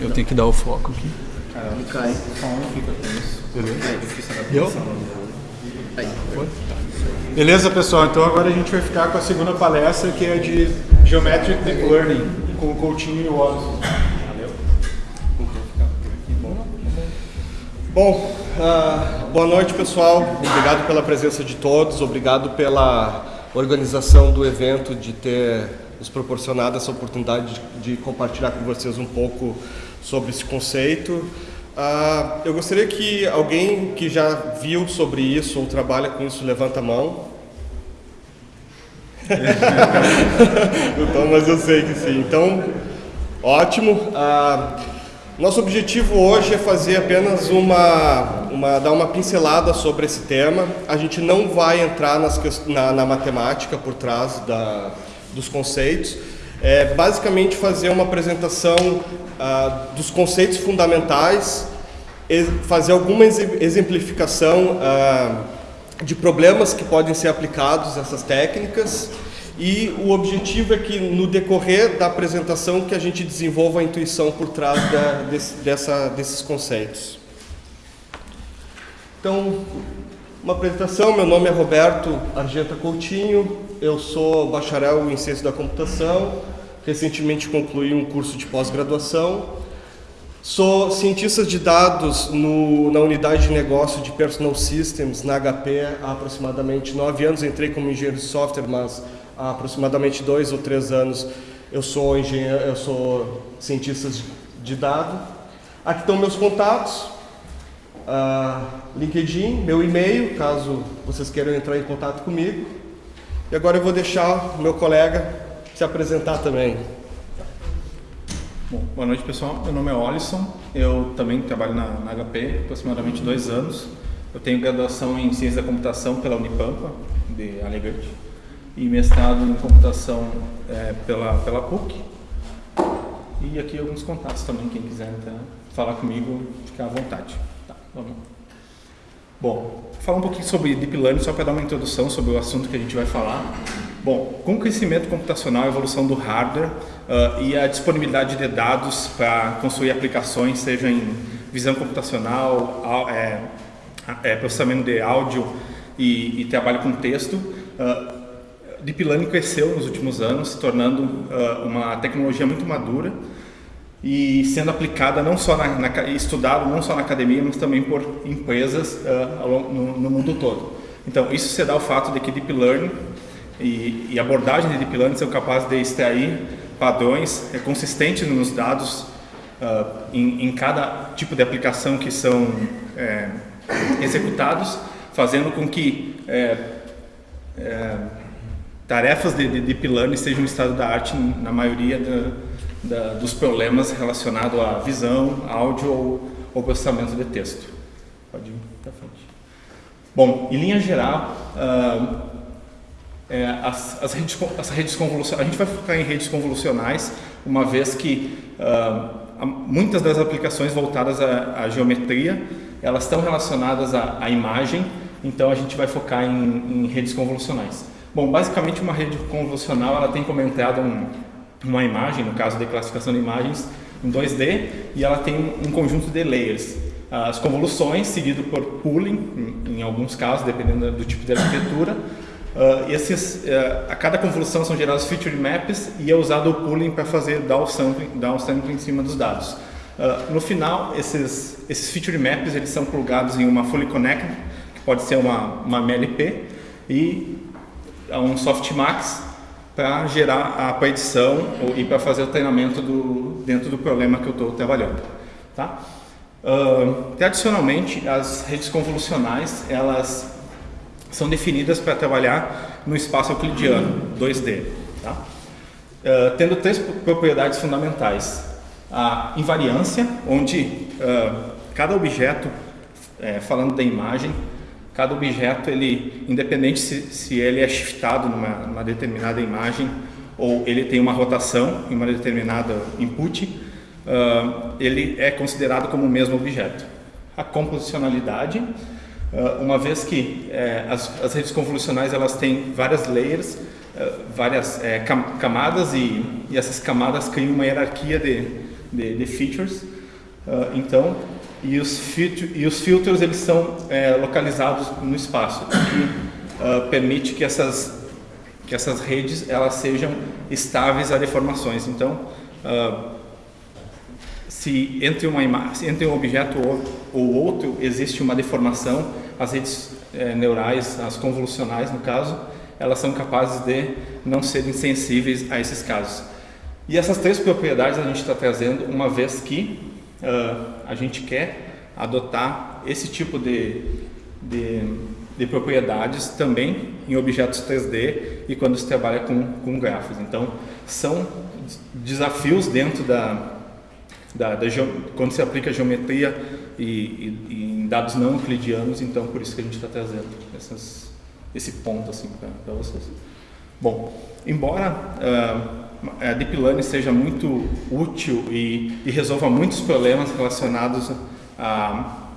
eu tenho que dar o foco aqui. Ele cai. Deu? Aí. Beleza, pessoal? Então agora a gente vai ficar com a segunda palestra, que é de Geometric Deep Learning, com o Coutinho e o Alisson. Bom, ah, boa noite, pessoal. Obrigado pela presença de todos, obrigado pela organização do evento, de ter nos proporcionado essa oportunidade de, de compartilhar com vocês um pouco sobre esse conceito. Ah, eu gostaria que alguém que já viu sobre isso ou trabalha com isso, levanta a mão. então, mas eu sei que sim. Então, ótimo. Ah, nosso objetivo hoje é fazer apenas uma, uma, dar uma pincelada sobre esse tema. A gente não vai entrar nas, na, na matemática por trás da, dos conceitos. É basicamente fazer uma apresentação ah, dos conceitos fundamentais, fazer alguma exemplificação ah, de problemas que podem ser aplicados a essas técnicas e o objetivo é que no decorrer da apresentação que a gente desenvolva a intuição por trás da, desse, dessa, desses conceitos. Então, uma apresentação, meu nome é Roberto Argenta Coutinho, eu sou bacharel em Ciência da Computação, recentemente concluí um curso de pós-graduação, sou cientista de dados no, na unidade de negócio de Personal Systems, na HP, há aproximadamente nove anos, entrei como engenheiro de software, mas há aproximadamente dois ou três anos eu sou engenheiro, eu sou cientista de dados. Aqui estão meus contatos, uh, LinkedIn, meu e-mail, caso vocês queiram entrar em contato comigo. E agora eu vou deixar o meu colega se apresentar também. Bom, boa noite pessoal, meu nome é Olisson, eu também trabalho na, na HP aproximadamente dois anos. Eu tenho graduação em Ciência da Computação pela Unipampa, de Alegrete e mestrado em computação é, pela, pela PUC. E aqui alguns contatos também, quem quiser falar comigo, ficar à vontade. Tá, vamos. Bom, falar um pouquinho sobre Deep Learning, só para dar uma introdução sobre o assunto que a gente vai falar. Bom, com o crescimento computacional, a evolução do hardware uh, e a disponibilidade de dados para construir aplicações, seja em visão computacional, é, é, processamento de áudio e, e trabalho com texto, uh, Deep Learning cresceu nos últimos anos, se tornando uh, uma tecnologia muito madura e sendo aplicada não só na, na estudado não só na academia, mas também por empresas uh, no, no, mundo todo. Então isso se dá ao fato de que Deep Learning e, e abordagem de Deep Learning são capazes de extrair padrões é, consistentes nos dados uh, em, em, cada tipo de aplicação que são é, executados, fazendo com que é, é, tarefas de, de Deep Learning sejam um estado da arte na maioria da, da, dos problemas relacionados à visão, áudio ou, ou processamento de texto. Pode ir para frente. Bom, em linha geral, uh, é, as, as, redes, as redes convolucionais, a gente vai focar em redes convolucionais, uma vez que uh, muitas das aplicações voltadas à, à geometria, elas estão relacionadas à, à, imagem, então a gente vai focar em, em redes convolucionais. Bom, basicamente uma rede convolucional ela tem como entrada um, uma imagem, no caso de classificação de imagens em 2D, e ela tem um conjunto de layers. As convoluções, seguido por pooling, em, em alguns casos, dependendo do tipo de arquitetura. Uh, esses, uh, a cada convolução são gerados feature maps e é usado o pooling para fazer downsampling, downsampling em cima dos dados. Uh, no final, esses, esses feature maps eles são plugados em uma fully connected, que pode ser uma, uma MLP, e um softmax para gerar a predição e para fazer o treinamento do, dentro do problema que eu estou trabalhando. Tá? Uh, tradicionalmente, as redes convolucionais elas são definidas para trabalhar no espaço euclidiano, 2D. Tá? Uh, tendo três propriedades fundamentais. A invariância, onde uh, cada objeto, é, falando da imagem, cada objeto, ele, independente se, se ele é shiftado numa, numa, determinada imagem ou ele tem uma rotação em uma determinada input, uh, ele é considerado como o mesmo objeto. A composicionalidade, uma vez que uh, as, as, redes convolucionais elas têm várias layers, várias é, camadas e, e, essas camadas criam uma hierarquia de, de, de features. Uh, então, e os, e os filtros eles são é, localizados no espaço, o que uh, permite que essas, que essas redes elas sejam estáveis a deformações. Então, uh, se entre, uma entre um objeto ou, ou outro existe uma deformação, as redes é, neurais, as convolucionais no caso, elas são capazes de não serem sensíveis a esses casos. E essas três propriedades a gente está trazendo uma vez que uh, a gente quer adotar esse tipo de, de, de, propriedades também em objetos 3D e quando se trabalha com, com grafos. Então, são desafios dentro da, da, da quando se aplica geometria e, e, e, em dados não euclidianos, então por isso que a gente está trazendo essas, esse ponto assim para vocês. Bom, embora uh, a Deep Learning seja muito útil e, e resolva muitos problemas relacionados a,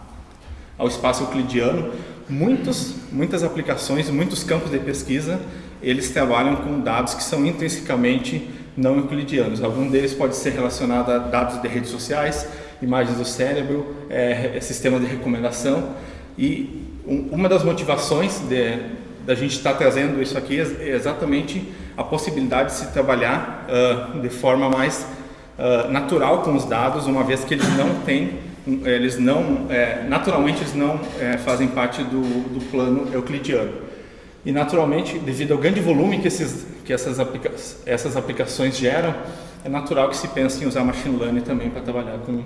ao espaço euclidiano, muitos, muitas aplicações, muitos campos de pesquisa, eles trabalham com dados que são intrinsecamente não euclidianos. Algum deles pode ser relacionado a dados de redes sociais, imagens do cérebro, é, sistemas de recomendação. E um, uma das motivações de, da gente estar trazendo isso aqui é exatamente a possibilidade de se trabalhar uh, de forma mais uh, natural com os dados, uma vez que eles não têm, eles não, é, naturalmente eles não é, fazem parte do, do plano euclidiano. E naturalmente, devido ao grande volume que, esses, que essas, aplica essas aplicações geram, é natural que se pense em usar machine learning também para trabalhar com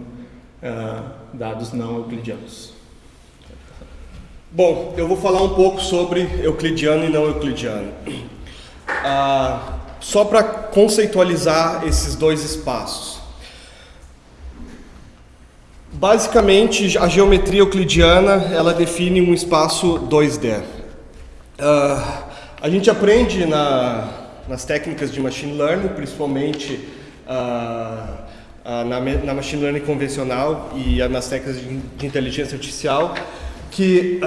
uh, dados não euclidianos. Bom, eu vou falar um pouco sobre euclidiano e não euclidiano. Uh, só para conceitualizar esses dois espaços. Basicamente, a geometria euclidiana ela define um espaço 2D. Uh, a gente aprende na, nas técnicas de machine learning, principalmente uh, na, na, machine learning convencional e nas técnicas de, de inteligência artificial, que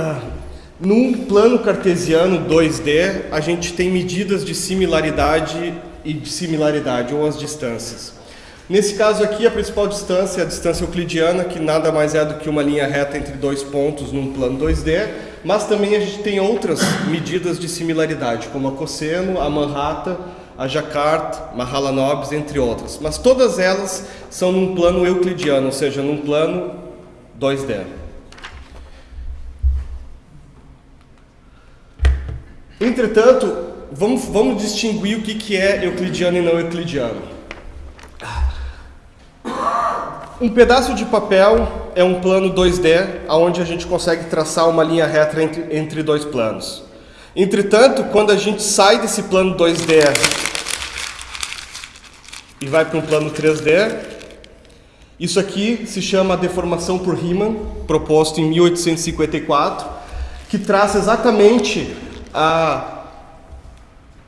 num plano cartesiano 2D a gente tem medidas de similaridade e de similaridade, ou as distâncias. Nesse caso aqui, a principal distância é a distância euclidiana, que nada mais é do que uma linha reta entre dois pontos num plano 2D, mas também a gente tem outras medidas de similaridade, como a cosseno, a Manhattan, a Jacquard, Mahalanobis, entre outras. Mas todas elas são num plano euclidiano, ou seja, num plano 2D. Entretanto, vamos, vamos distinguir o que, que é euclidiano e não euclidiano. Um pedaço de papel é um plano 2D, onde a gente consegue traçar uma linha reta entre, entre dois planos. Entretanto, quando a gente sai desse plano 2D e vai para um plano 3D, isso aqui se chama deformação por Riemann, proposto em 1854, que traça exatamente a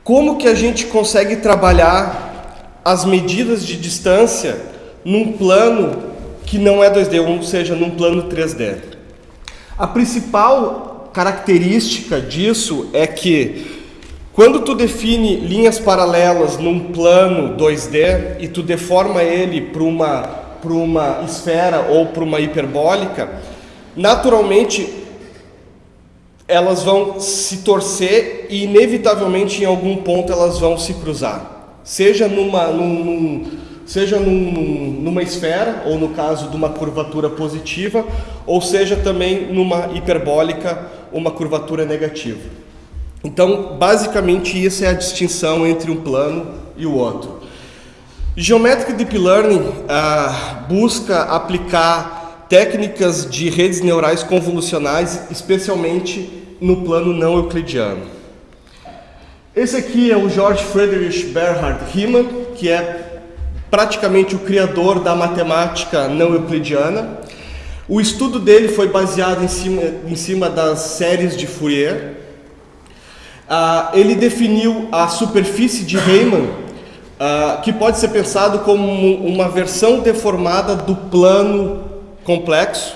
como que a gente consegue trabalhar as medidas de distância num plano que não é 2D, ou seja, num plano 3D. A principal característica disso é que quando tu define linhas paralelas num plano 2D e tu deforma ele para uma uma esfera ou para uma hiperbólica, naturalmente elas vão se torcer e inevitavelmente em algum ponto elas vão se cruzar. Seja numa, num, num seja num, numa esfera, ou no caso de uma curvatura positiva, ou seja também numa hiperbólica, uma curvatura negativa. Então, basicamente, essa é a distinção entre um plano e o outro. Geometric Deep Learning ah, busca aplicar técnicas de redes neurais convolucionais, especialmente no plano não euclidiano. Esse aqui é o George Friedrich Bernhard Riemann, que é praticamente o criador da matemática não euclidiana. O estudo dele foi baseado em cima, em cima das séries de Fourier. Ah, ele definiu a superfície de Riemann, ah, que pode ser pensado como uma versão deformada do plano complexo,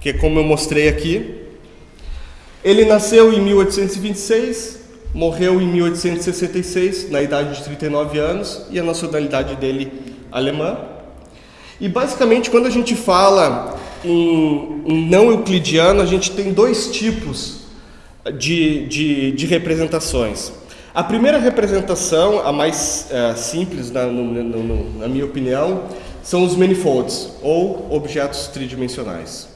que é como eu mostrei aqui. Ele nasceu em 1826, morreu em 1866, na idade de 39 anos, e a nacionalidade dele alemã. E basicamente, quando a gente fala em, em não euclidiano, a gente tem dois tipos de, de, de representações. A primeira representação, a mais é, simples, na, no, no, na minha opinião, são os manifolds, ou objetos tridimensionais.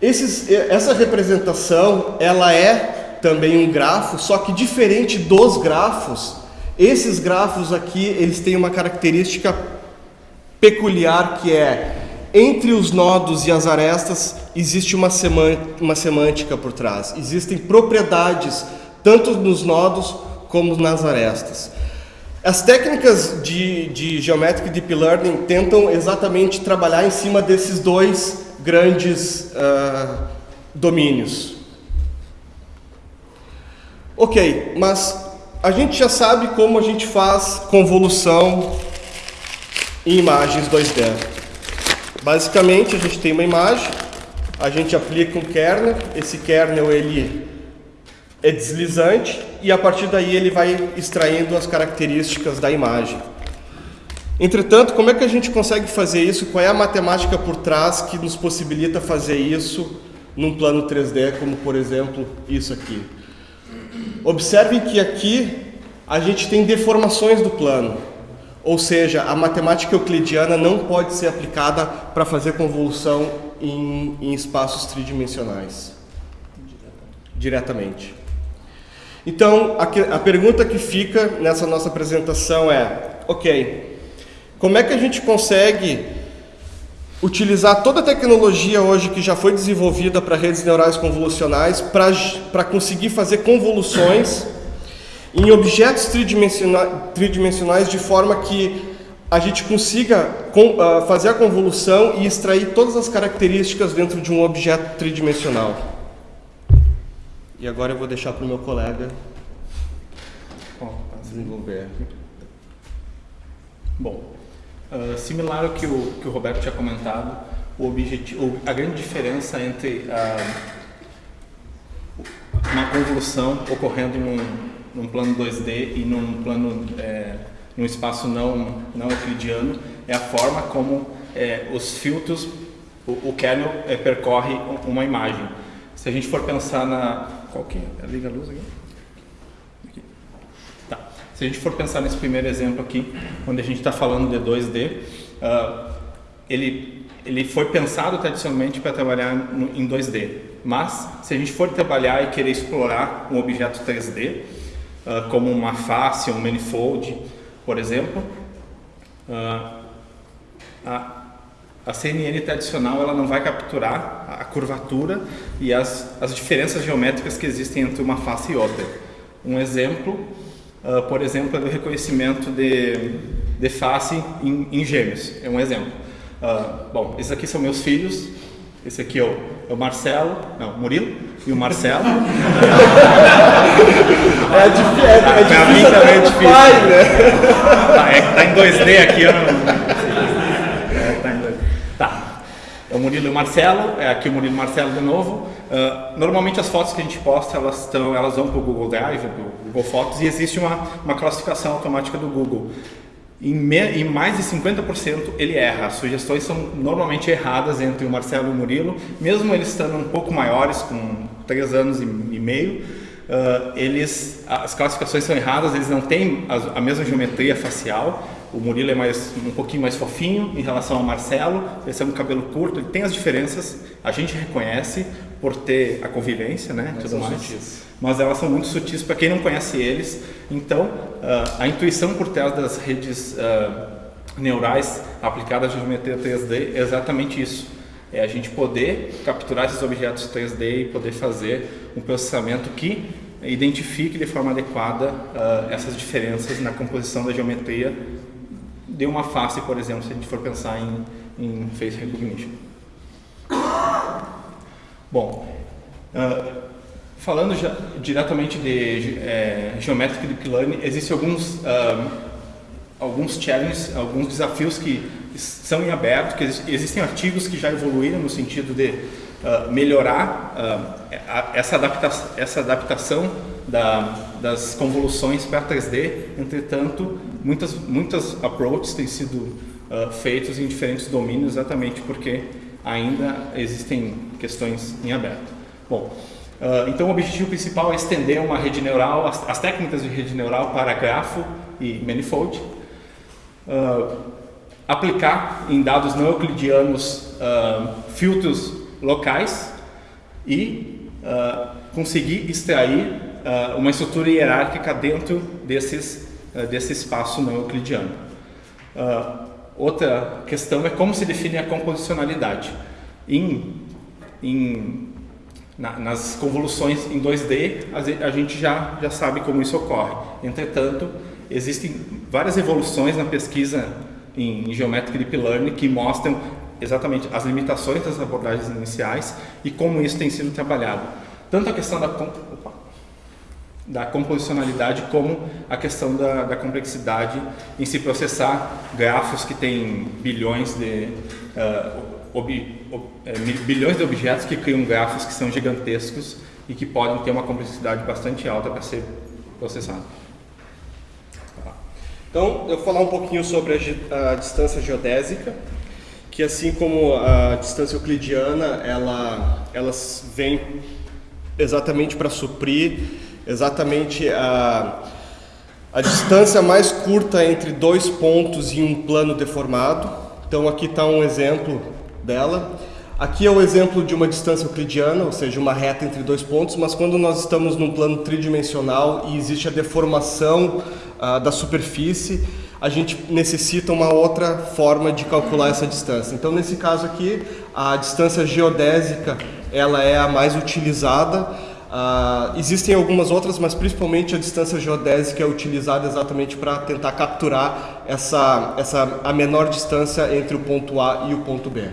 Esses, essa representação, ela é também um grafo, só que diferente dos grafos, esses grafos aqui, eles têm uma característica peculiar que é, entre os nodos e as arestas, existe uma, uma semântica por trás. Existem propriedades, tanto nos nodos como nas arestas. As técnicas de, de Geometric Deep Learning tentam exatamente trabalhar em cima desses dois grandes uh, domínios. Ok, mas a gente já sabe como a gente faz convolução em imagens 2D. Basicamente, a gente tem uma imagem, a gente aplica um kernel, esse kernel ele é deslizante e a partir daí ele vai extraindo as características da imagem. Entretanto, como é que a gente consegue fazer isso? Qual é a matemática por trás que nos possibilita fazer isso num plano 3D, como por exemplo isso aqui? Observem que aqui a gente tem deformações do plano, ou seja, a matemática euclidiana não pode ser aplicada para fazer convolução em, em espaços tridimensionais diretamente. Então, a, a pergunta que fica nessa nossa apresentação é: ok, como é que a gente consegue utilizar toda a tecnologia hoje que já foi desenvolvida para redes neurais convolucionais para conseguir fazer convoluções em objetos tridimensionais, tridimensionais de forma que a gente consiga uh, fazer a convolução e extrair todas as características dentro de um objeto tridimensional. E agora eu vou deixar para o meu colega desenvolver. Bom, uh, similar ao que o, que o Roberto tinha comentado, o objetivo, a grande diferença entre uh, uma convolução ocorrendo num, num, plano 2D e num plano, é, num espaço não, não euclidiano é a forma como é, os filtros, o, o kernel é, percorre uma imagem. Se a gente for pensar na, qual que é? Liga a luz aqui. aqui. Tá. Se a gente for pensar nesse primeiro exemplo aqui, onde a gente está falando de 2D, uh, ah, ele, ele foi pensado tradicionalmente para trabalhar no, em 2D. Mas, se a gente for trabalhar e querer explorar um objeto 3D, uh, ah, como uma face, um manifold, por exemplo, uh, a, a CNN tradicional ela não vai capturar a curvatura e as, as diferenças geométricas que existem entre uma face e outra. Um exemplo, uh, por exemplo, é do reconhecimento de, de face em, em gêmeos. É um exemplo. Uh, bom, esses aqui são meus filhos. Esse aqui é o, é o Marcelo, não, Murilo e o Marcelo. é, difícil, é, é. Pra mim também é difícil. Pai, né? tá, é que tá em 2D aqui, eu não é o Murilo e o Marcelo, é aqui o Murilo e o Marcelo de novo. Uh, normalmente as fotos que a gente posta, elas, estão, elas vão para o Google Drive, para o Google Fotos, e existe uma, uma classificação automática do Google. Em, em mais de 50% ele erra, as sugestões são normalmente erradas entre o Marcelo e o Murilo, mesmo eles estando um pouco maiores, com 3 anos e, e meio, uh, eles, as classificações são erradas, eles não têm a, a mesma geometria facial, o Murilo é mais, um pouquinho mais fofinho em relação ao Marcelo, esse é um cabelo curto, ele tem as diferenças, a gente reconhece por ter a convivência, né, Mas tudo mais. Mas elas são muito sutis para quem não conhece eles. Então, uh, a intuição por trás das redes uh, neurais aplicadas à geometria 3D é exatamente isso. É a gente poder capturar esses objetos 3D e poder fazer um processamento que identifique de forma adequada uh, essas diferenças na composição da geometria de uma face, por exemplo, se a gente for pensar em, em face recognition. Bom, uh, falando já, diretamente de é, Geometric Deep Learning, existem alguns, uh, alguns challenges, alguns desafios que são em aberto, que existem artigos que já evoluíram no sentido de uh, melhorar essa, adapta essa adaptação da, das convoluções para 3D, entretanto, muitas, muitas approaches têm sido uh, feitos em diferentes domínios exatamente porque ainda existem questões em aberto. Bom, uh, então o objetivo principal é estender uma rede neural, as, as técnicas de rede neural para grafo e manifold, uh, aplicar em dados não euclidianos filtros locais e conseguir extrair uh, uma estrutura hierárquica dentro desses, uh, desse espaço não euclidiano. Uh, outra questão é como se define a composicionalidade. Em, em, na, nas convoluções em 2D, a, gente já, já sabe como isso ocorre. Entretanto, existem várias evoluções na pesquisa em, em Geometric Deep Learning que mostram exatamente as limitações das abordagens iniciais e como isso tem sido trabalhado. Tanto a questão da da composicionalidade como a questão da, da, complexidade em se processar grafos que têm bilhões de uh, ob, ob, é, bilhões de objetos que criam grafos que são gigantescos e que podem ter uma complexidade bastante alta para ser processado. Então, eu vou falar um pouquinho sobre a, a distância geodésica, que assim como a distância euclidiana, ela, elas vêm exatamente para suprir exatamente a, a distância mais curta entre dois pontos em um plano deformado. Então aqui está um exemplo dela. Aqui é o exemplo de uma distância euclidiana, ou seja, uma reta entre dois pontos, mas quando nós estamos num plano tridimensional e existe a deformação uh, da superfície, a gente necessita uma outra forma de calcular essa distância. Então, nesse caso aqui, a distância geodésica ela é a mais utilizada Uh, existem algumas outras, mas principalmente a distância geodésica é utilizada exatamente para tentar capturar essa, essa, a menor distância entre o ponto A e o ponto B.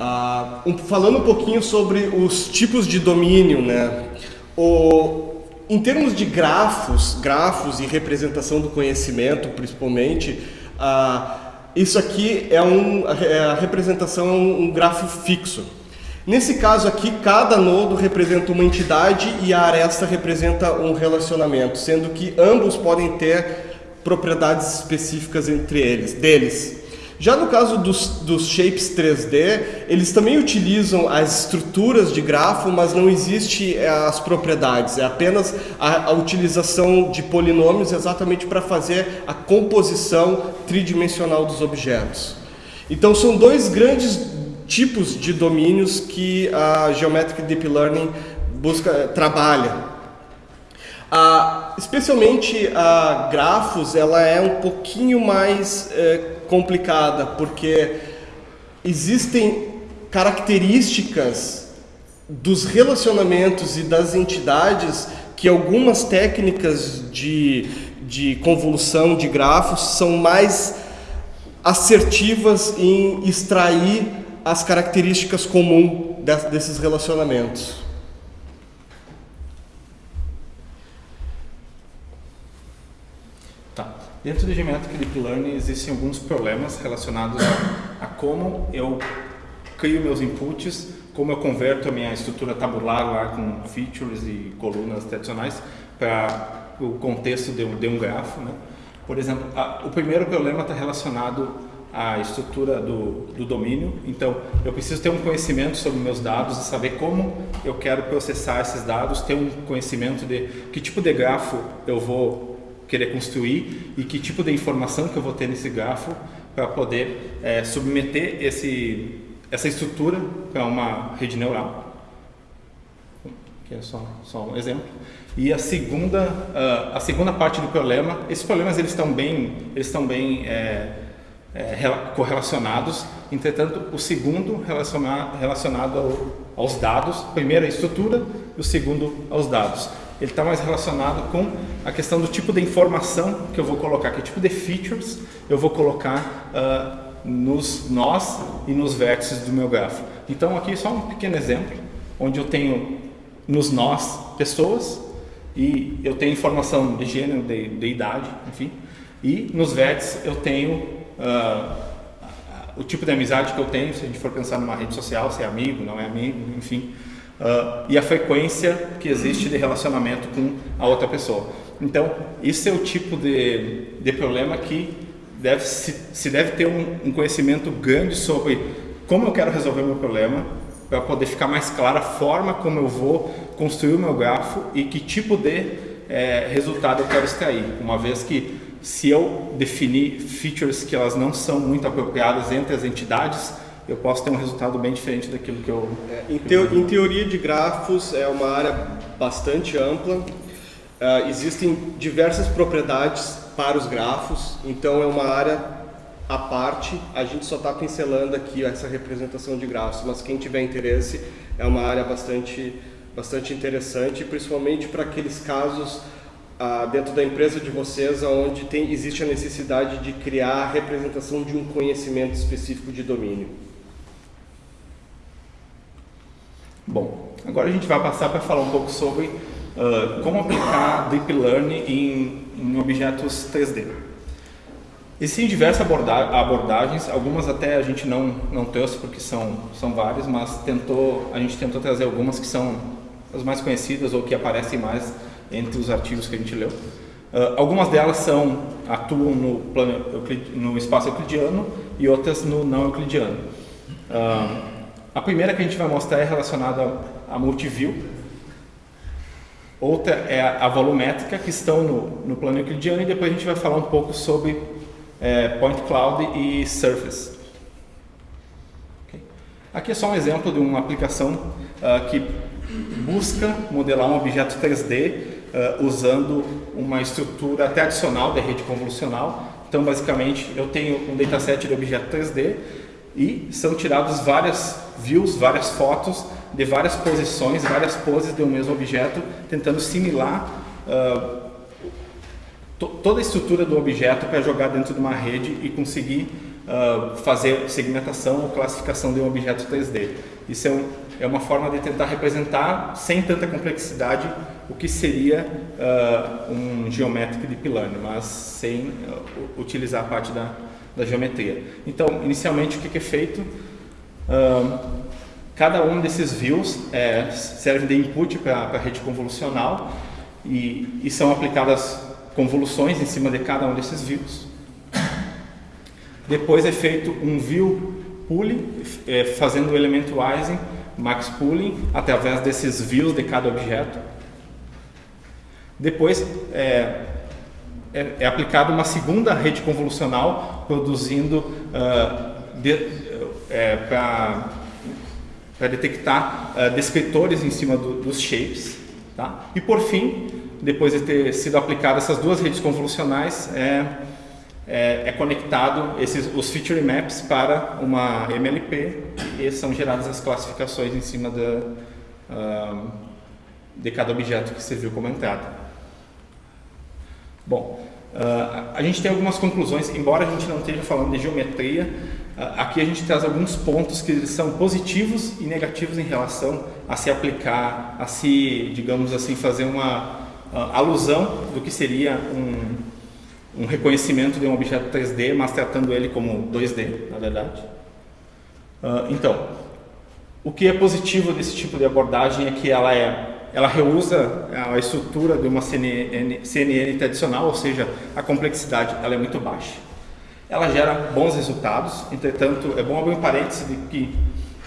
Uh, um, falando um pouquinho sobre os tipos de domínio, né? O, em termos de grafos, grafos e representação do conhecimento, principalmente, uh, isso aqui é, um, é a representação é um grafo fixo. Nesse caso aqui, cada nodo representa uma entidade e a aresta representa um relacionamento, sendo que ambos podem ter propriedades específicas entre eles, deles. Já no caso dos, dos shapes 3D, eles também utilizam as estruturas de grafo, mas não existe eh, as propriedades, é apenas a, a utilização de polinômios exatamente para fazer a composição tridimensional dos objetos. Então são dois grandes tipos de domínios que a Geometric Deep Learning busca, trabalha. Especialmente a grafos, ela é um pouquinho mais é, complicada, porque existem características dos relacionamentos e das entidades que algumas técnicas de, de convolução de grafos são mais assertivas em extrair as características comuns desses relacionamentos. Dentro do Geometric Deep Learning existem alguns problemas relacionados a, a, como eu crio meus inputs, como eu converto a minha estrutura tabular lá com features e colunas tradicionais para o contexto de um, de um grafo. Né? Por exemplo, a, o primeiro problema está relacionado à estrutura do, do domínio, então eu preciso ter um conhecimento sobre meus dados e saber como eu quero processar esses dados, ter um conhecimento de que tipo de grafo eu vou querer construir e que tipo de informação que eu vou ter nesse grafo para poder é, submeter esse, essa estrutura para uma rede neural. Que é só, só um exemplo. E a segunda, uh, a segunda parte do problema, esses problemas eles estão bem, eles estão bem é, é, correlacionados. Entretanto, o segundo relacionado, relacionado ao, aos dados, primeiro a estrutura, e o segundo aos dados ele está mais relacionado com a questão do tipo de informação que eu vou colocar, que tipo de features eu vou colocar uh, nos nós e nos vértices do meu grafo. Então aqui só um pequeno exemplo, onde eu tenho nos nós pessoas e eu tenho informação de gênero, de, de idade, enfim, e nos vértices eu tenho uh, o tipo de amizade que eu tenho, se a gente for pensar numa rede social, se é amigo, não é amigo, enfim, uh, e a frequência que existe de relacionamento com a outra pessoa. Então, isso é o tipo de, de problema que deve, se, se deve ter um, um conhecimento grande sobre como eu quero resolver meu problema, para poder ficar mais clara a forma como eu vou construir o meu grafo e que tipo de é, resultado eu quero extrair. Uma vez que se eu definir features que elas não são muito apropriadas entre as entidades, eu posso ter um resultado bem diferente daquilo que eu... É, em, teo, em, teoria de grafos é uma área bastante ampla, uh, existem diversas propriedades para os grafos, então é uma área à parte, a gente só está pincelando aqui essa representação de grafos, mas quem tiver interesse é uma área bastante, bastante interessante, principalmente para aqueles casos ah, dentro da empresa de vocês onde tem, existe a necessidade de criar a representação de um conhecimento específico de domínio. Bom, agora a gente vai passar para falar um pouco sobre uh, como aplicar Deep Learning em, em objetos 3D. Existem diversas abordagens, algumas até a gente não, não trouxe porque são, são várias, mas tentou, a gente tentou trazer algumas que são as mais conhecidas ou que aparecem mais entre os artigos que a gente leu. Uh, algumas delas são, atuam no, plano, no espaço euclidiano e outras no não euclidiano. Uh, a primeira que a gente vai mostrar é relacionada a multiview, outra é a volumétrica, que estão no, no plano euclidiano, e depois a gente vai falar um pouco sobre é, Point Cloud e Surface. Aqui é só um exemplo de uma aplicação uh, que busca modelar um objeto 3D uh, usando uma estrutura até adicional da rede convolucional. Então, basicamente, eu tenho um dataset de objeto 3D e são tiradas várias views, várias fotos de várias posições, várias poses de um mesmo objeto, tentando simular uh, toda a estrutura do objeto para jogar dentro de uma rede e conseguir uh, fazer segmentação ou classificação de um objeto 3D. Isso é, um, é, uma forma de tentar representar, sem tanta complexidade, o que seria uh, um geométrico de Learning, mas sem utilizar a parte da, da, geometria. Então, inicialmente, o que, é feito? cada um desses views é, serve de input para a rede convolucional e, e são aplicadas convoluções em cima de cada um desses views. Depois é feito um view pooling, é, fazendo o elemento Ising, max pooling, através desses views de cada objeto. Depois é, é, é aplicada uma segunda rede convolucional, produzindo uh, de, é, para detectar uh, descritores em cima do, dos shapes. Tá? E por fim, depois de ter sido aplicadas essas duas redes convolucionais, é, é, é, conectado esses, os feature maps para uma MLP e são geradas as classificações em cima da, uh, de cada objeto que serviu como entrada. Bom, uh, a gente tem algumas conclusões, embora a gente não esteja falando de geometria, uh, aqui a gente traz alguns pontos que são positivos e negativos em relação a se aplicar, a se, digamos assim, fazer uma alusão do que seria um, um reconhecimento de um objeto 3D, mas tratando ele como 2D, na verdade. Uh, então, o que é positivo desse tipo de abordagem é que ela é ela reusa a estrutura de uma CNN, CNN tradicional, ou seja, a complexidade ela é muito baixa. Ela gera bons resultados, entretanto, é bom abrir um parênteses de que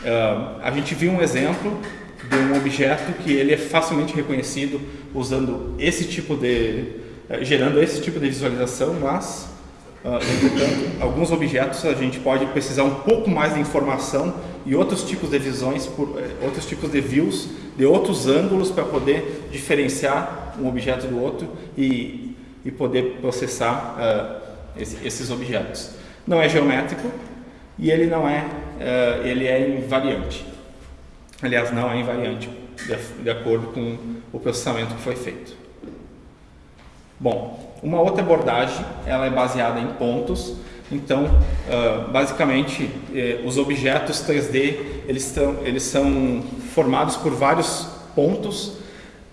uh, a gente viu um exemplo de um objeto que ele é facilmente reconhecido usando esse tipo de, eh, gerando esse tipo de visualização, mas, uh, entretanto, alguns objetos a gente pode precisar um pouco mais de informação e outros tipos de visões, por, uh, outros tipos de views, de outros ângulos para poder diferenciar um objeto do outro e, e poder processar uh, esse, esses objetos. Não é geométrico e ele não é, ele é invariante. Aliás, não é invariante, de, de acordo com o processamento que foi feito. Bom, uma outra abordagem, ela é baseada em pontos. Então, uh, basicamente, eh, os objetos 3D, eles, estão, eles são formados por vários pontos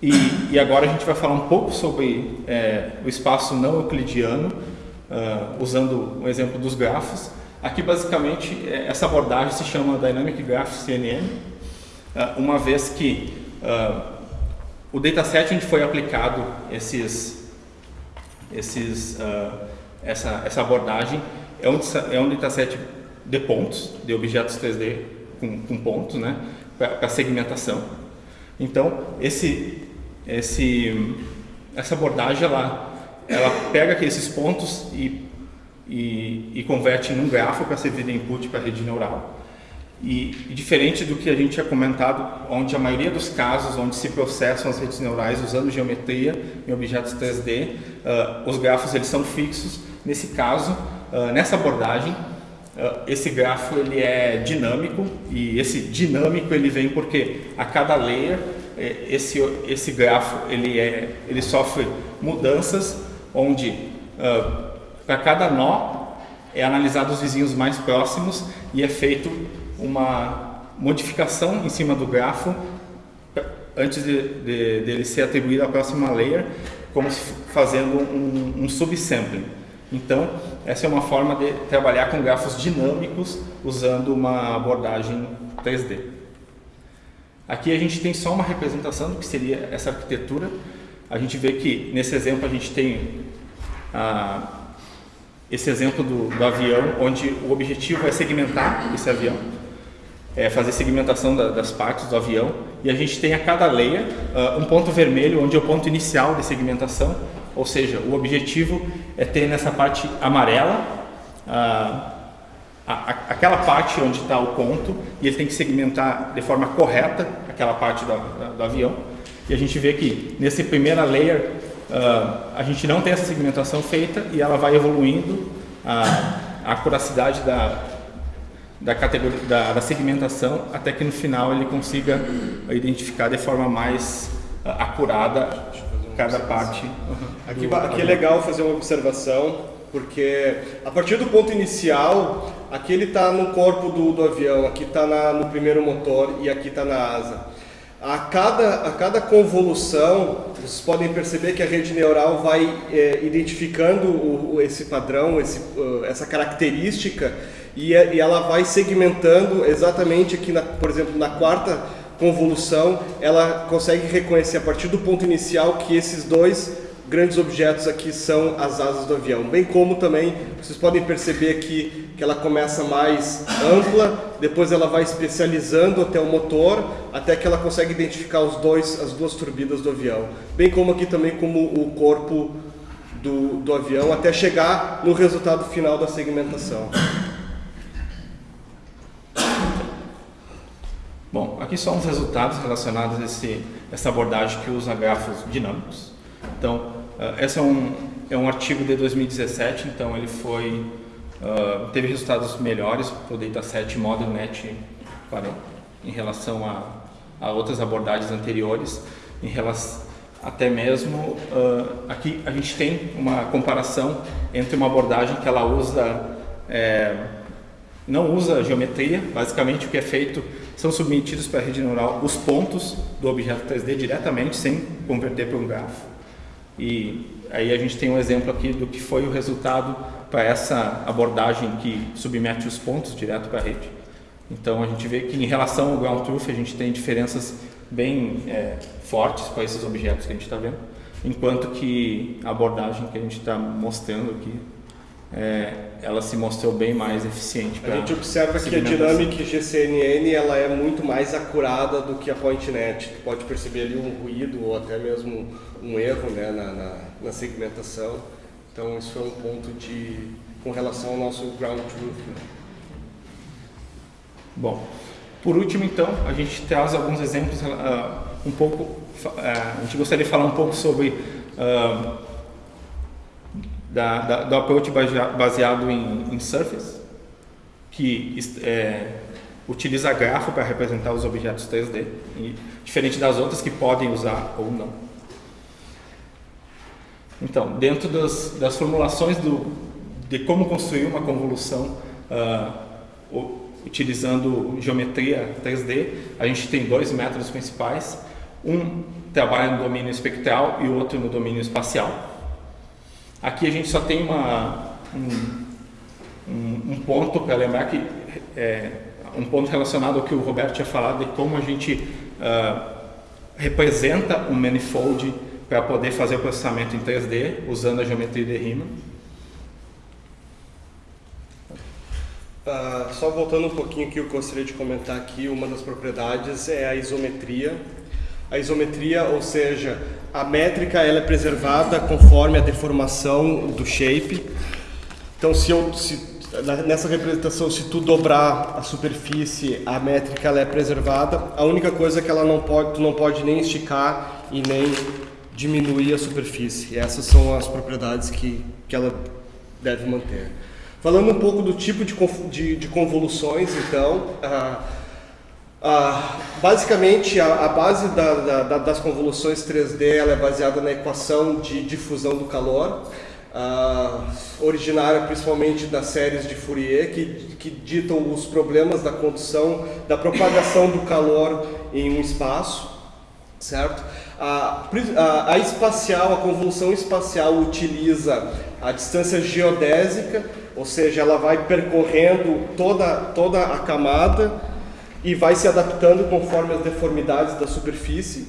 e, e agora a gente vai falar um pouco sobre eh, o espaço não euclidiano, uh, usando o exemplo dos grafos. Aqui, basicamente, eh, essa abordagem se chama Dynamic Graph CNN uh, uma vez que uh, o dataset onde foi aplicado esses, esses, essa, essa abordagem é um, é um dataset de pontos, de objetos 3D com, com pontos, né, para segmentação. Então, esse, esse, essa abordagem, ela, ela pega esses pontos e, e, e converte em um grafo para servir de input para a rede neural. E, e, diferente do que a gente tinha comentado, onde a maioria dos casos onde se processam as redes neurais usando geometria em objetos 3D, uh, ah, os grafos eles são fixos. Nesse caso, uh, nessa abordagem, esse grafo ele é dinâmico e esse dinâmico ele vem porque a cada layer eh, esse esse grafo ele é ele sofre mudanças onde para cada nó é analisado os vizinhos mais próximos e é feito uma modificação em cima do grafo antes de, de, de ele ser atribuído à próxima layer, como se fazendo um, um subsampling. Então, essa é uma forma de trabalhar com grafos dinâmicos usando uma abordagem 3D. Aqui a gente tem só uma representação do que seria essa arquitetura. A gente vê que nesse exemplo a gente tem ah, esse exemplo do, do avião, onde o objetivo é segmentar esse avião é, fazer segmentação da, das partes do avião e a gente tem a cada layer uh, um ponto vermelho onde é o ponto inicial de segmentação, ou seja, o objetivo é ter nessa parte amarela uh, a, a, aquela parte onde está o ponto e ele tem que segmentar de forma correta aquela parte do, avião. E a gente vê que nessa primeira layer uh, a gente não tem essa segmentação feita e ela vai evoluindo a, a acuracidade da, da categoria da, da, segmentação até que no final ele consiga identificar de forma mais uh, acurada cada parte. Aqui, aqui é legal fazer uma observação porque a partir do ponto inicial aqui ele está no corpo do, do avião, aqui está no primeiro motor e aqui está na asa. A cada, a cada convolução, vocês podem perceber que a rede neural vai é, identificando o, esse padrão, esse, essa característica e, e ela vai segmentando exatamente aqui, na, por exemplo, na quarta convolução, ela consegue reconhecer a partir do ponto inicial que esses dois grandes objetos aqui são as asas do avião. Bem como também, vocês podem perceber aqui que ela começa mais ampla, depois ela vai especializando até o motor, até que ela consegue identificar os dois, as duas turbinas do avião. Bem como aqui também como o corpo do, do avião, até chegar no resultado final da segmentação. Bom, aqui são os resultados relacionados a esse, essa abordagem que usa grafos dinâmicos. Então, uh, esse é um, é um artigo de 2017, então ele foi, uh, teve resultados melhores para o dataset ModelNet para, em relação a, a outras abordagens anteriores, em relação até mesmo uh, aqui a gente tem uma comparação entre uma abordagem que ela usa é, não usa geometria, basicamente o que é feito são submetidos para a rede neural os pontos do objeto 3D diretamente, sem converter para um grafo. E aí a gente tem um exemplo aqui do que foi o resultado para essa abordagem que submete os pontos direto para a rede. Então a gente vê que em relação ao ground truth a gente tem diferenças bem é, fortes para esses objetos que a gente está vendo, enquanto que a abordagem que a gente está mostrando aqui é, ela se mostrou bem mais eficiente. A gente observa que a Dynamic GCNN ela é muito mais acurada do que a PointNet. Tu pode perceber ali um ruído ou até mesmo um erro né, na, na, na segmentação. Então isso foi um ponto de com relação ao nosso ground truth. Né? Bom, por último então a gente traz alguns exemplos uh, um pouco. Uh, a gente gostaria de falar um pouco sobre uh, da, da, do approach baseado em, em Surface, que é, utiliza grafo para representar os objetos 3D, e, diferente das outras que podem usar ou não. Então, dentro das, das formulações do, de como construir uma convolução uh, utilizando geometria 3D, a gente tem dois métodos principais. Um trabalha no domínio espectral e o outro no domínio espacial. Aqui a gente só tem uma, um, um, um ponto para lembrar que é, um ponto relacionado ao que o Roberto tinha falado de como a gente uh, representa um manifold para poder fazer o processamento em 3D usando a geometria de Riemann. Uh, só voltando um pouquinho que eu gostaria de comentar aqui, uma das propriedades é a isometria. A isometria, ou seja, a métrica ela é preservada conforme a deformação do shape. Então, se eu, se nessa representação, se tu dobrar a superfície, a métrica ela é preservada. A única coisa é que ela não pode, tu não pode nem esticar e nem diminuir a superfície. E essas são as propriedades que, que ela deve manter. Falando um pouco do tipo de, de, de convoluções, então, ah, ah, basicamente a, a base da, da, das convoluções 3D ela é baseada na equação de difusão do calor uh, originária principalmente das séries de Fourier, que, que ditam os problemas da condução, da propagação do calor em um espaço, certo? A, a, a espacial, a convolução espacial utiliza a distância geodésica, ou seja, ela vai percorrendo toda, toda a camada e vai se adaptando conforme as deformidades da superfície.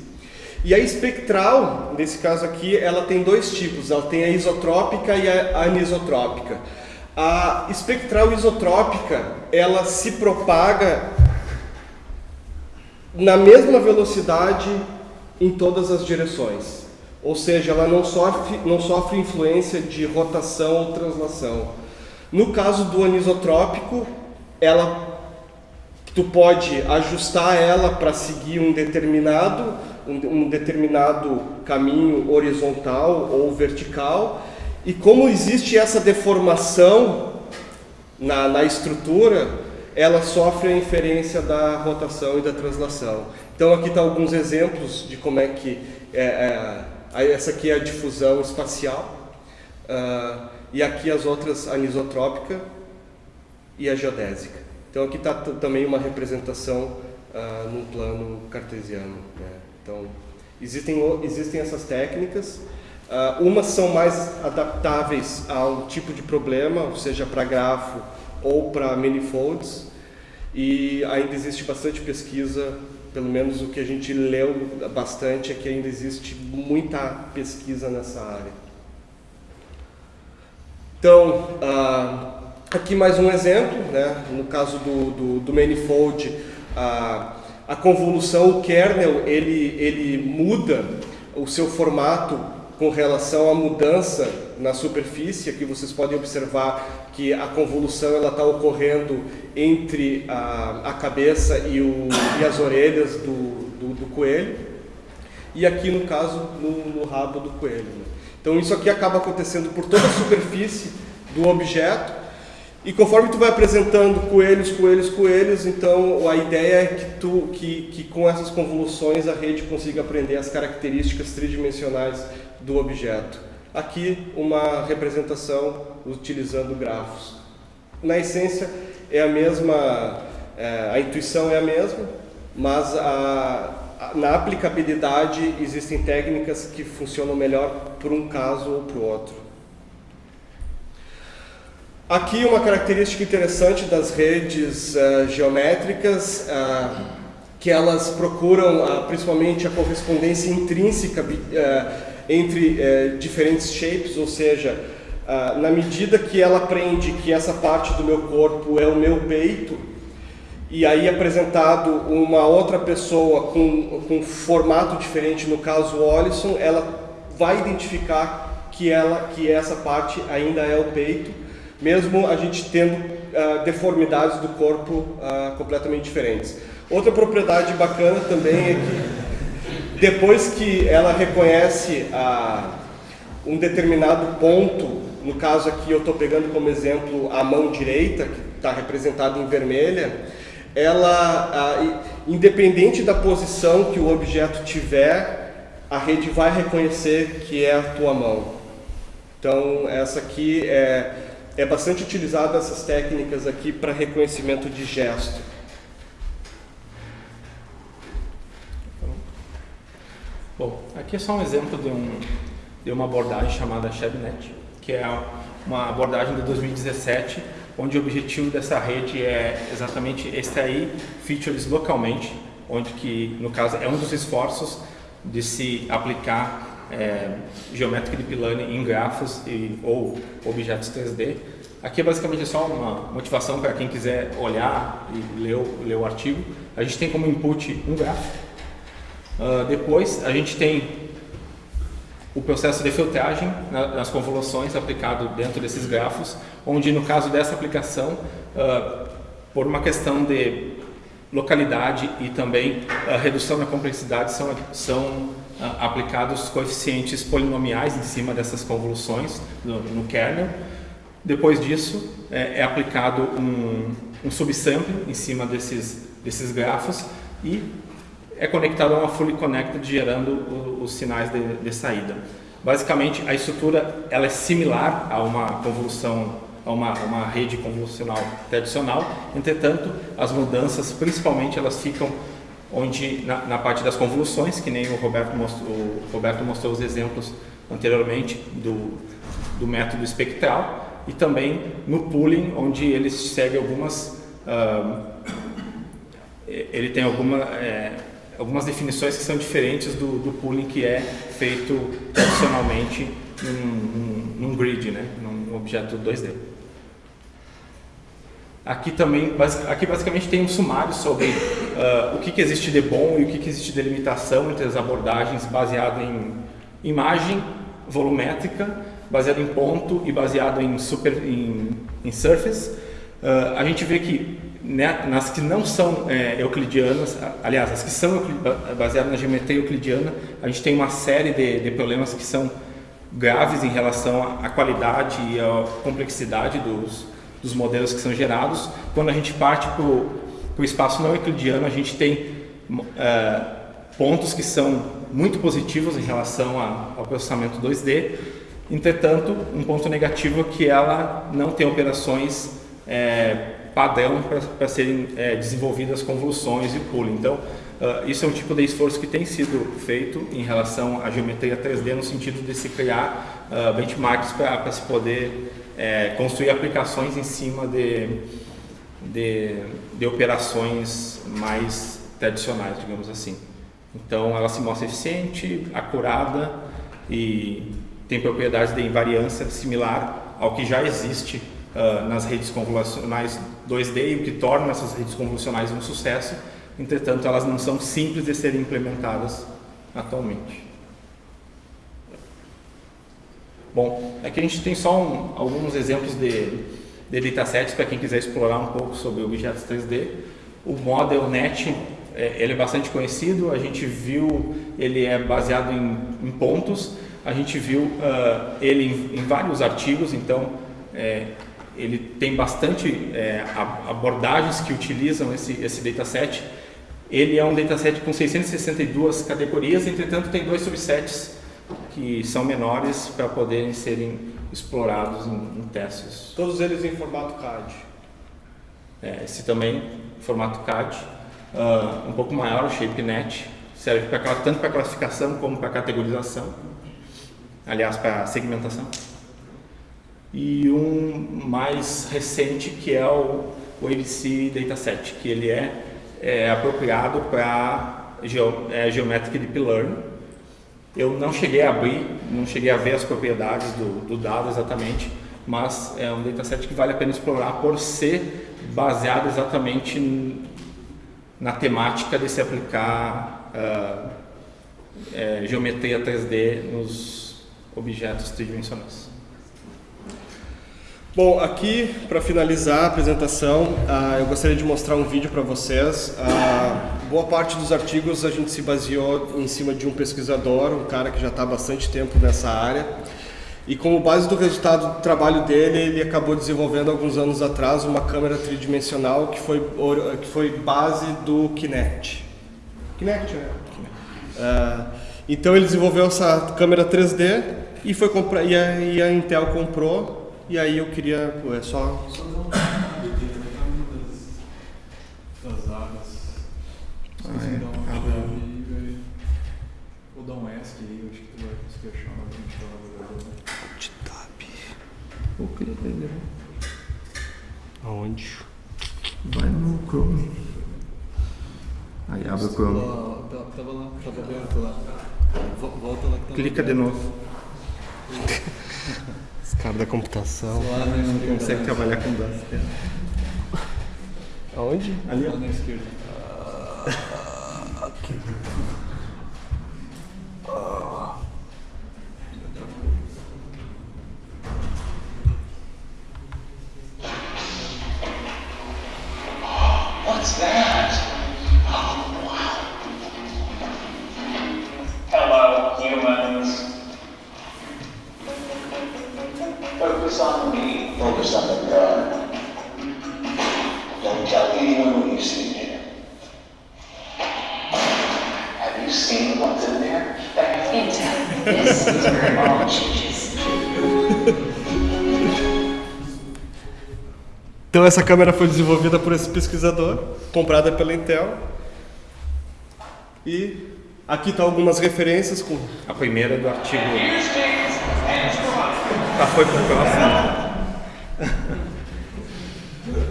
E a espectral, nesse caso aqui, ela tem dois tipos, ela tem a isotrópica e a anisotrópica. A espectral isotrópica, ela se propaga na mesma velocidade em todas as direções. Ou seja, ela não sofre, não sofre influência de rotação ou translação. No caso do anisotrópico, ela tu pode ajustar ela para seguir um determinado um, um determinado caminho horizontal ou vertical, e como existe essa deformação na, na estrutura, ela sofre a inferência da rotação e da translação. Então aqui estão tá alguns exemplos de como é que é, é, essa aqui é a difusão espacial uh, e aqui as outras anisotrópica e a geodésica. Então aqui está também uma representação uh, plano cartesiano. Né? Então, existem, existem essas técnicas. Uh, umas são mais adaptáveis ao tipo de problema, seja para grafo ou para manifolds. E ainda existe bastante pesquisa, pelo menos o que a gente leu bastante é que ainda existe muita pesquisa nessa área. Então, uh, aqui mais um exemplo, né? no caso do, do, do manifold, uh, a convolução, o kernel, ele, ele muda o seu formato com relação à mudança na superfície. Aqui vocês podem observar que a convolução está ocorrendo entre a, a cabeça e, o, e as orelhas do, do, do, coelho. E aqui, no caso, no, no rabo do coelho. Né? Então isso aqui acaba acontecendo por toda a superfície do objeto e conforme tu vai apresentando coelhos, coelhos, coelhos, então a ideia é que, tu, que, que com essas convoluções a rede consiga aprender as características tridimensionais do objeto. Aqui uma representação utilizando grafos. Na essência é a mesma, é, a intuição é a mesma, mas a, a, na aplicabilidade existem técnicas que funcionam melhor para um caso ou para o outro. Aqui uma característica interessante das redes uh, geométricas, uh, que elas procuram uh, principalmente a correspondência intrínseca entre diferentes shapes, ou seja, na medida que ela aprende que essa parte do meu corpo é o meu peito, e aí apresentado uma outra pessoa com, com formato diferente, no caso o Olisson, ela vai identificar que, ela, que essa parte ainda é o peito, mesmo a gente tendo uh, deformidades do corpo uh, completamente diferentes. Outra propriedade bacana também é que depois que ela reconhece uh, um determinado ponto, no caso aqui eu estou pegando como exemplo a mão direita, que está representada em vermelha, ela, independente da posição que o objeto tiver, a rede vai reconhecer que é a tua mão. Então essa aqui é é bastante utilizado essas técnicas aqui para reconhecimento de gesto. Bom, aqui é só um exemplo de, um, de uma abordagem chamada ShebNet, que é uma abordagem de 2017 onde o objetivo dessa rede é exatamente extrair features localmente, onde que, no caso, é um dos esforços de se aplicar é, Geometric Deep Learning em grafos e, ou objetos 3D. Aqui é basicamente só uma motivação para quem quiser olhar e ler o, ler o artigo. A gente tem como input um grafo. Uh, depois a gente tem o processo de filtragem nas convoluções aplicado dentro desses grafos, onde no caso dessa aplicação, uh, por uma questão de localidade e também a redução da complexidade são, são aplicados coeficientes polinomiais em cima dessas convoluções no, no kernel. Depois disso é, é aplicado um, um em cima desses, desses grafos e é conectado a uma fully connected gerando o, os sinais de, de, saída. Basicamente, a estrutura ela é similar a uma convolução, a uma, uma rede convolucional tradicional. Entretanto, as mudanças, principalmente, elas ficam onde na, na parte das convoluções, que nem o Roberto mostrou, o Roberto mostrou os exemplos anteriormente do, do método espectral, e também no pooling, onde ele segue algumas uh, ele tem alguma é, algumas definições que são diferentes do, do pooling que é feito tradicionalmente num, num, num grid, né? num objeto 2D. Aqui também, aqui basicamente tem um sumário sobre uh, o que, que existe de bom e o que, que existe de limitação entre as abordagens baseado em imagem volumétrica, baseado em ponto e baseado em, super, em, em surface. Uh, a gente vê que né, nas que não são é, euclidianas, aliás, as que são baseadas na geometria euclidiana, a gente tem uma série de, de problemas que são graves em relação à qualidade e à complexidade dos, dos modelos que são gerados. Quando a gente parte para o espaço não euclidiano, a gente tem é, pontos que são muito positivos em relação a, ao processamento 2D. Entretanto, um ponto negativo é que ela não tem operações é, padrão para serem é, desenvolvidas convoluções e pooling. Então, uh, isso é um tipo de esforço que tem sido feito em relação à geometria 3D no sentido de se criar uh, benchmarks para se poder é, construir aplicações em cima de, de, de operações mais tradicionais, digamos assim. Então, ela se mostra eficiente, acurada e tem propriedades de invariância similar ao que já existe uh, nas redes convolucionais 2D e o que torna essas redes convolucionais um sucesso. Entretanto, elas não são simples de serem implementadas atualmente. Bom, aqui a gente tem só um, alguns exemplos de, de datasets para quem quiser explorar um pouco sobre objetos 3D. O ModelNet é, ele é bastante conhecido, a gente viu, ele é baseado em, em pontos, a gente viu uh, ele em, em, vários artigos, então é, ele tem bastante é, abordagens que utilizam esse, esse dataset. Ele é um dataset com 662 categorias, entretanto tem dois subsets que são menores para poderem serem explorados em, em, testes. Todos eles em formato CAD? É, esse também, formato CAD, uh, um pouco maior, o ShapeNet, serve pra, tanto para classificação como para categorização, aliás, para segmentação e um mais recente que é o, o ABC Dataset, que ele é, é apropriado para geo, é, Geometric Deep Learning. Eu não cheguei a abrir, não cheguei a ver as propriedades do, do dado exatamente, mas é um dataset que vale a pena explorar por ser baseado exatamente na temática de se aplicar uh, é, geometria 3D nos objetos tridimensionais. Bom, aqui para finalizar a apresentação, uh, eu gostaria de mostrar um vídeo para vocês. Uh, boa parte dos artigos a gente se baseou em cima de um pesquisador, um cara que já está há bastante tempo nessa área. E como base do resultado do trabalho dele, ele acabou desenvolvendo alguns anos atrás uma câmera tridimensional que foi, que foi base do Kinect. Kinect, né? Uh, então ele desenvolveu essa câmera 3D e, foi comprar, e, a, e a Intel comprou e aí eu queria, pô, é só. Só dar uma das áreas. Ah, é. Dar uma chave aí, velho. Vou dar um ESC aí, eu acho que tu vai conseguir achar uma print lá do De tab. O que é Aonde? Vai no Chrome. Aí abre o Chrome. Lá, tá- Tava lá, tava aberto lá. Vo- Volta lá que tá Clica de novo. Os caras da computação. Lá Não consegue trabalhar com dados. Aonde? Ali, ó. Lá na esquerda. Focus on me. Focus on the gun. Don't tell anyone what you see you seen what's in there? This is where it all changes. Então essa câmera foi desenvolvida por esse pesquisador, comprada pela Intel. E aqui estão algumas referências com A primeira do artigo. Tá, foi pro próximo.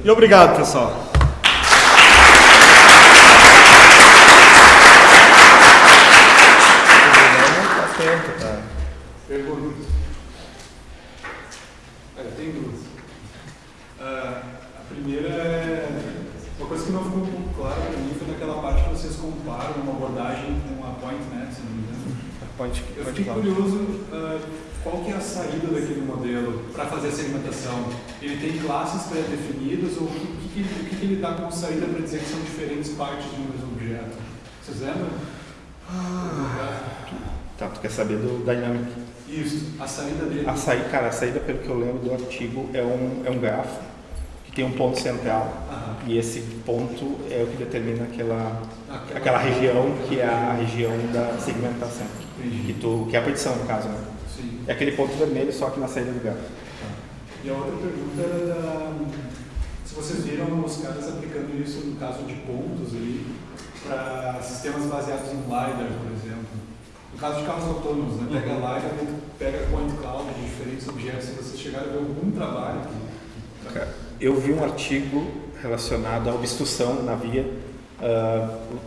E obrigado, pessoal. Pergunta. Olha, tem duas. Ah, a primeira é. Uma coisa que não ficou muito clara para mim foi naquela parte que vocês comparam uma abordagem com a PointNet, se não me engano. Pode, Eu fiquei curioso ah, qual que é a saída daquele modelo para fazer a segmentação. Ele tem classes pré-definidas ou o que, que, que, que ele dá como saída para dizer que são diferentes partes de um mesmo objeto? Vocês lembram? Tá, tu quer saber do Dynamic. Isso, a saída dele. A saída, cara, a saída, pelo que eu lembro do artigo, é um, é um grafo tem um ponto central. Aham. E esse ponto é o que determina aquela, Aquela- aquela região que é a região da segmentação. Que, tu, que é a partição, no caso, né? Sim. É aquele ponto vermelho, só que na saída do grafo. E a outra pergunta era da, se vocês viram os caras aplicando isso no caso de pontos ali para sistemas baseados em LiDAR, por exemplo. No caso de carros autônomos, né? pega LiDAR e pega point cloud de diferentes objetos. Se vocês chegaram a ver algum trabalho que... Cara, Eu vi um artigo relacionado à obstrução na via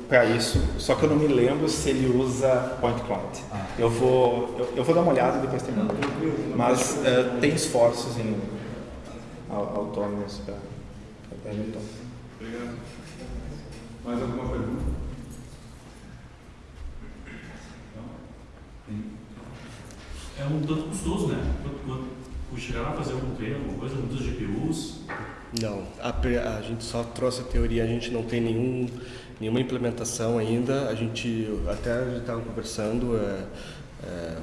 para isso, só que eu não me lembro se ele usa point cloud. Ah. Eu vou eu, eu vou dar uma olhada e depois tem Não, tranquilo. Mas eh, tem esforços em au- autônomos para Hamilton. Obrigado. Mais alguma pergunta? Não? É um tanto custoso, né? Quando, quando chegaram a fazer algum treino, alguma coisa, muitas GPUs. Não, a, a gente só trouxe a teoria, a gente não tem nenhum, nenhuma implementação ainda. A gente até estava conversando, é, é,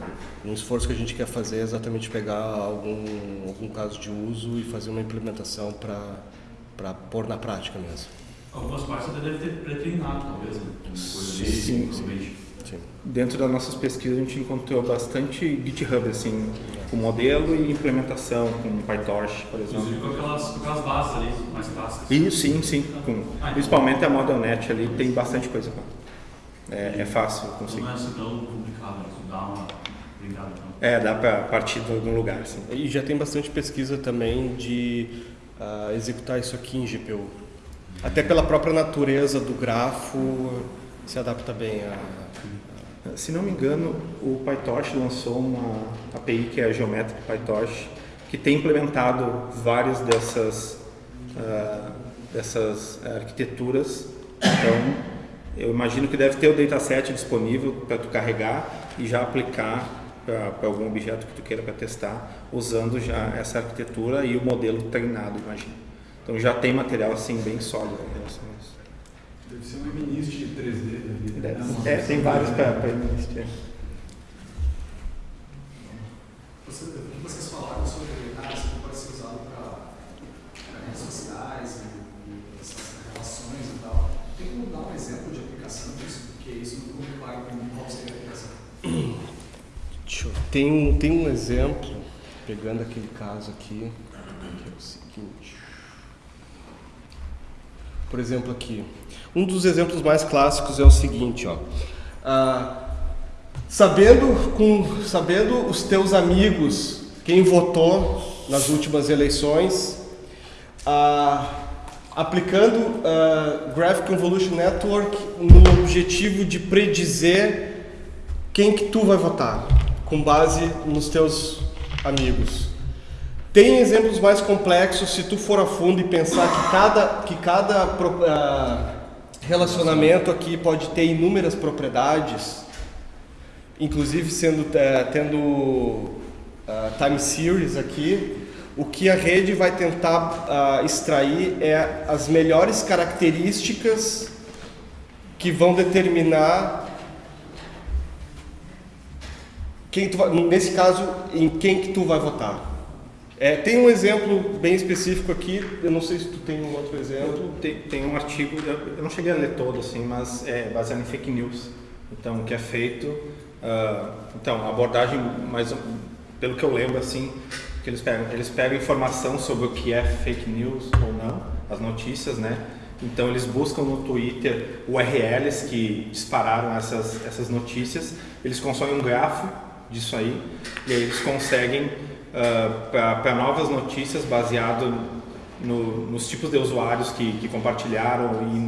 um esforço que a gente quer fazer é exatamente pegar algum, algum caso de uso e fazer uma implementação para pôr na prática mesmo. Algumas partes até devem ter pré-treinado, talvez, né? Alguma coisa Sim, sim, provavelmente. Sim. Dentro das nossas pesquisas a gente encontrou bastante GitHub assim, com modelo e implementação, com PyTorch, por Inclusive exemplo. com aquelas, com aquelas bases ali, mais clássicas. E sim, sim, com, principalmente a ModelNet ali tem bastante coisa. É, é fácil Então conseguir. não é assim tão complicado, né? Dá uma brincada então. É, dá para partir de algum lugar, assim. E já tem bastante pesquisa também de ah, executar isso aqui em GPU. Até pela própria natureza do grafo, se adapta bem a. Se não me engano, o PyTorch lançou uma API que é a Geometric PyTorch, que tem implementado várias dessas, ah, dessas arquiteturas. Então, eu imagino que deve ter o dataset disponível para tu carregar e já aplicar para algum objeto que tu queira para testar, usando já essa arquitetura e o modelo treinado, imagino. Então já tem material assim bem sólido em relação a isso. Deve ser um MNIST 3D da vida. Deve- É, tem vários para existir. Você, o que vocês falaram sobre ah, isso pode ser usado para redes sociais e, essas relações e tal. Tem como dar um exemplo de aplicação disso? Porque isso não mim qual seria a aplicação. Tem um, tem um exemplo, pegando aquele caso aqui, que é o seguinte. Por exemplo, aqui. Um dos exemplos mais clássicos é o seguinte, ó. Ah, sabendo, com, sabendo os teus amigos quem votou nas últimas eleições, ah, aplicando ah, Graphic Convolution Network no objetivo de predizer quem que tu vai votar, com base nos teus amigos. Tem exemplos mais complexos se tu for a fundo e pensar que cada, que cada ah, relacionamento aqui pode ter inúmeras propriedades, inclusive sendo eh, tendo ah, time series aqui, o que a rede vai tentar ah, extrair é as melhores características que vão determinar quem tu nesse caso em quem que tu vai votar. É, tem um exemplo bem específico aqui, eu não sei se tu tem um outro exemplo. Tem, tem um artigo, eu não cheguei a ler todo assim, mas é baseado em fake news. Então, que é feito, ah, então, a abordagem, mais pelo que eu lembro assim, que eles pegam, eles pegam informação sobre o que é fake news ou não, as notícias, né? Então, eles buscam no Twitter URLs que dispararam essas essas notícias, eles consomem um grafo disso aí e aí eles conseguem para novas notícias baseado no- nos tipos de usuários que, que compartilharam e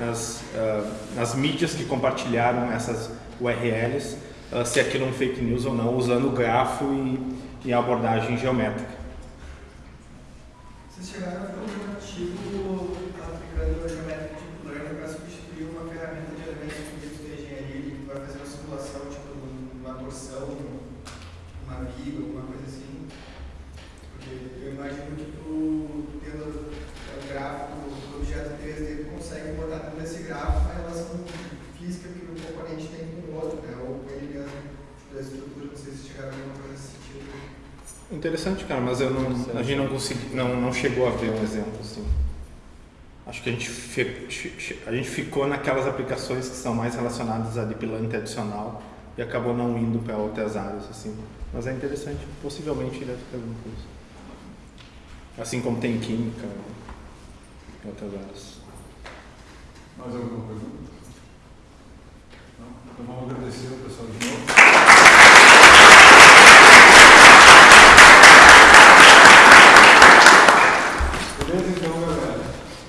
nas, ah, nas mídias que compartilharam essas URLs, ah, se aquilo é um fake news ou não, usando o grafo e, e a abordagem geométrica. Vocês chegaram a ver um artigo aplicando a geométrica deep learning para substituir uma ferramenta de elementos finitos de engenharia que vai fazer uma simulação, tipo, uma torção, uma viga, alguma coisa assim. Porque eu imagino que tu, tendo o gráfico do objeto 3D, tu consegue botar dentro desse gráfico a relação física que o componente tem com o outro, né? Ou com ele mesmo, tipo, da estrutura, não sei se chegaram a ver alguma coisa nesse sentido. Interessante, cara, mas eu não, a gente não, consegui, não, não chegou a ver um exemplo assim. Acho que a gente, a gente ficou naquelas aplicações que são mais relacionadas a deep learning tradicional e acabou não indo para outras áreas assim. Mas é interessante, possivelmente deve ter alguma coisa. Assim como tem química em outras áreas. Mais alguma pergunta? Não? Então vamos agradecer o pessoal de novo. Beleza, então, galera.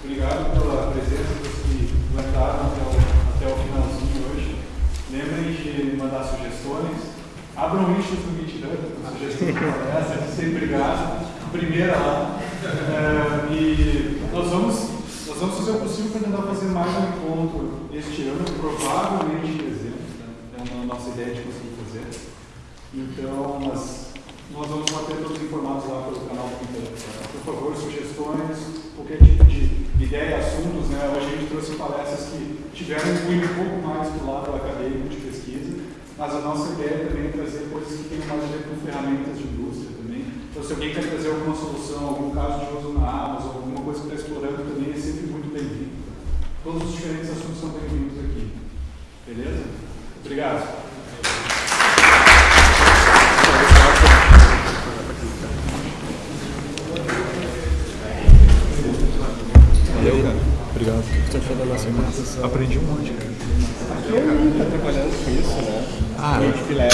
Obrigado pela presença dos que aguentaram até o, até o finalzinho hoje. Lembrem de mandar sugestões. Abram lixos no GitHub com sugestões como essa, sempre obrigado. Primeira lá. É, e nós vamos, nós vamos fazer o possível para tentar fazer mais um encontro este ano, provavelmente em dezembro. Né? É uma nossa ideia de conseguir fazer. Então, nós, nós vamos manter todos informados lá pelo canal do Twitter. Por favor, sugestões, qualquer tipo de ideia, assuntos. Né? Hoje a gente trouxe palestras que tiveram um pouco mais do lado acadêmico de pesquisa, mas a nossa ideia também é trazer coisas que tenham mais a ver com ferramentas de indústria também. Então, se alguém quer trazer alguma solução, algum caso de uso na Amazon, alguma coisa que está explorando também, é sempre muito bem-vindo. Todos os diferentes assuntos são bem-vindos aqui. Beleza? Obrigado. Obrigado. O que tu achou da nossa apresentação? Aprendi um monte, cara. Gente tá trabalhando com isso, né? Ah, Muito filé.